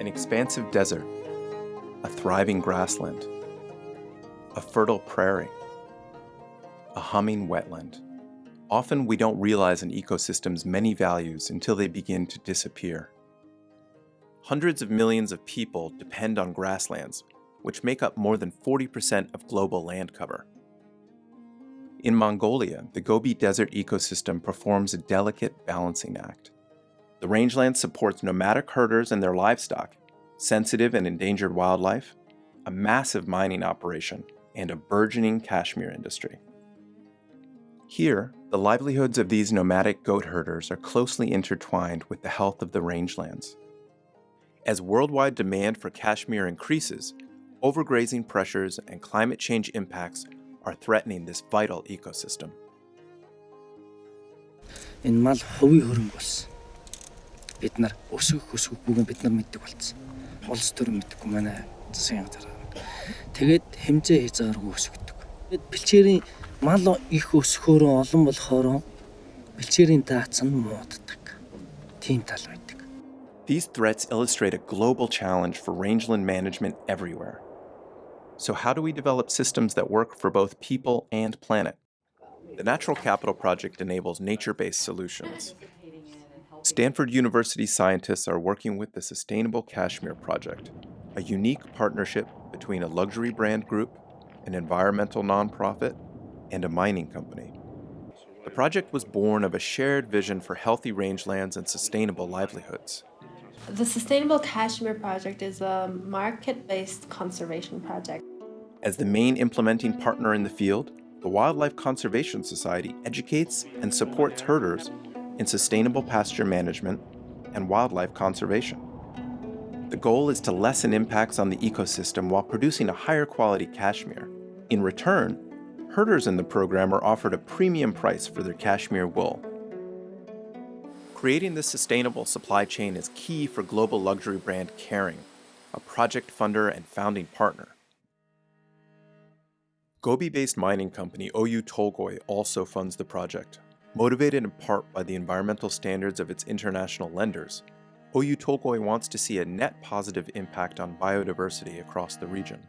an expansive desert, a thriving grassland, a fertile prairie, a humming wetland. Often we don't realize an ecosystem's many values until they begin to disappear. Hundreds of millions of people depend on grasslands, which make up more than 40% of global land cover. In Mongolia, the Gobi Desert ecosystem performs a delicate balancing act. The rangeland supports nomadic herders and their livestock, sensitive and endangered wildlife, a massive mining operation, and a burgeoning cashmere industry. Here, the livelihoods of these nomadic goat herders are closely intertwined with the health of the rangelands. As worldwide demand for cashmere increases, overgrazing pressures and climate change impacts are threatening this vital ecosystem. Энэ мал хувийн хөрөнгө болсон. Бид нар өсөх өсөхгүйгээ бид нар мэддэг болсон. Улс төр мэдхгүй манай засгийн газар. Тэгээд хэмжээ хязгааргүй өсгдөг. Тэгээд бэлчээрийн мал их өсөхөөрөө олон болохоор бэлчээрийн даац нь мууддаг. Тийм тал байдаг. These threats illustrate a global challenge for rangeland management everywhere. So how do we develop systems that work for both people and planet? The Natural Capital Project enables nature-based solutions. Stanford University scientists are working with the Sustainable Cashmere Project, a unique partnership between a luxury brand group, an environmental nonprofit, and a mining company. The project was born of a shared vision for healthy rangelands and sustainable livelihoods. The Sustainable Cashmere Project is a market-based conservation project. As the main implementing partner in the field, the Wildlife Conservation Society educates and supports herders in sustainable pasture management and wildlife conservation. The goal is to lessen impacts on the ecosystem while producing a higher quality cashmere. In return, herders in the program are offered a premium price for their cashmere wool. Creating this sustainable supply chain is key for global luxury brand Kering, a project funder and founding partner. Gobi-based mining company Oyu Tolgoi also funds the project. Motivated in part by the environmental standards of its international lenders, Oyu Tolgoi wants to see a net positive impact on biodiversity across the region.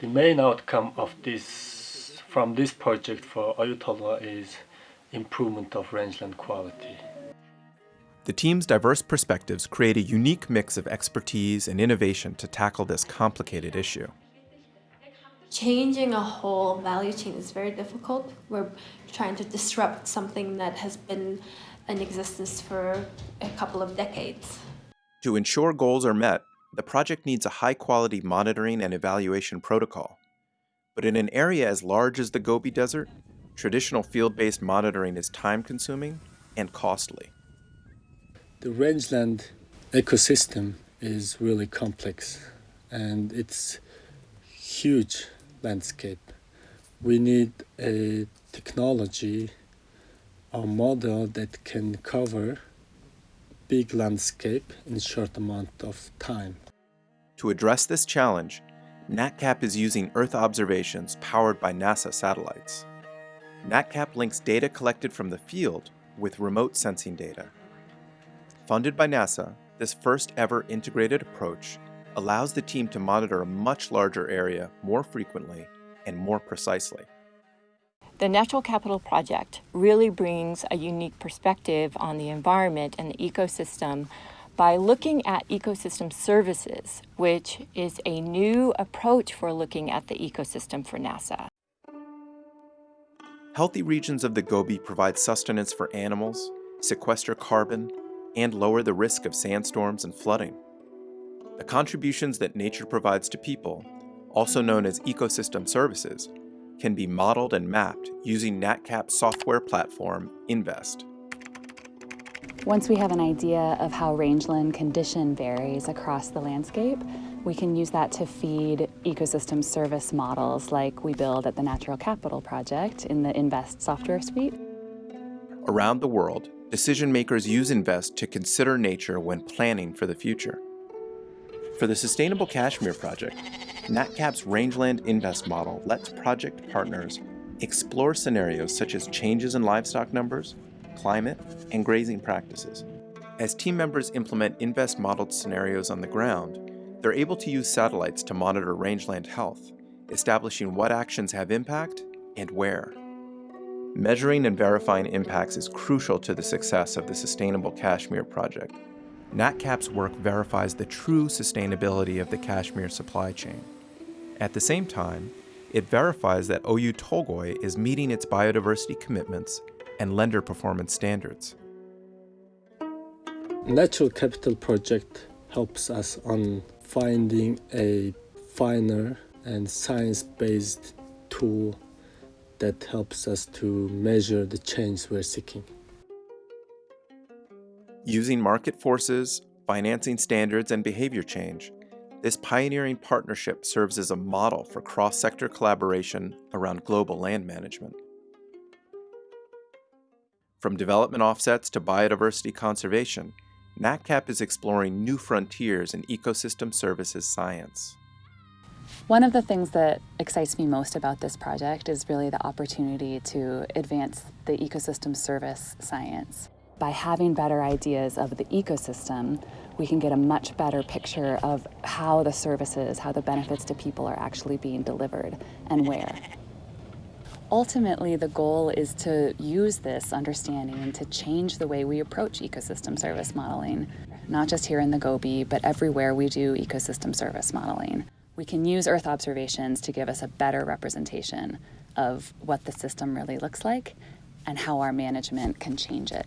The main outcome of this from this project for Oyu Tolgoi is improvement of rangeland quality. The team's diverse perspectives create a unique mix of expertise and innovation to tackle this complicated issue changing a whole value chain is very difficult. We're trying to disrupt something that has been in existence for a couple of decades. To ensure goals are met, the project needs a high-quality monitoring and evaluation protocol. But in an area as large as the Gobi Desert, traditional field-based monitoring is time-consuming and costly. The rangeland ecosystem is really complex and it's huge landscape. We need a technology a model that can cover big landscape in short amount of time. To address this challenge, NatCap is using Earth observations powered by NASA satellites. NatCap links data collected from the field with remote sensing data. Funded by NASA, this first ever integrated approach allows the team to monitor a much larger area more frequently and more precisely. The Natural Capital Project really brings a unique perspective on the environment and the ecosystem by looking at ecosystem services, which is a new approach for looking at the ecosystem for NASA. Healthy regions of the Gobi provide sustenance for animals, sequester carbon, and lower the risk of sandstorms and flooding. The contributions that nature provides to people, also known as ecosystem services, can be modeled and mapped using NatCap's software platform, InVEST. Once we have an idea of how rangeland condition varies across the landscape, we can use that to feed ecosystem service models like we build at the Natural Capital Project in the InVEST software suite. Around the world, decision makers use InVEST to consider nature when planning for the future. For the Sustainable Cashmere Project, NatCap's Rangeland InVEST model lets project partners explore scenarios such as changes in livestock numbers, climate, and grazing practices. As team members implement InVEST modeled scenarios on the ground, they're able to use satellites to monitor rangeland health, establishing what actions have impact and where. Measuring and verifying impacts is crucial to the success of the Sustainable Cashmere project. NatCap's work verifies the true sustainability of the cashmere supply chain. At the same time, it verifies that Oyu Tolgoi is meeting its biodiversity commitments and lender performance standards. Natural Capital Project helps us on finding a finer and science-based tool that helps us to measure the change we're seeking. Using market forces, financing standards, and behavior change, this pioneering partnership serves as a model for cross sector collaboration around global land management. From development offsets to biodiversity conservation, NatCap is exploring new frontiers in ecosystem services science. One of the things that excites me most about this project is really the opportunity to advance the ecosystem service science. By having better ideas of the ecosystem, we can get a much better picture of how the services, how the benefits to people are actually being delivered and where. Ultimately, the goal is to use this understanding to change the way we approach ecosystem service modeling, not just here in the Gobi, but everywhere we do ecosystem service modeling. We can use Earth observations to give us a better representation of what the system really looks like and how our management can change it.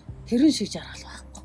тэрэн шиг жаргал байхгүй.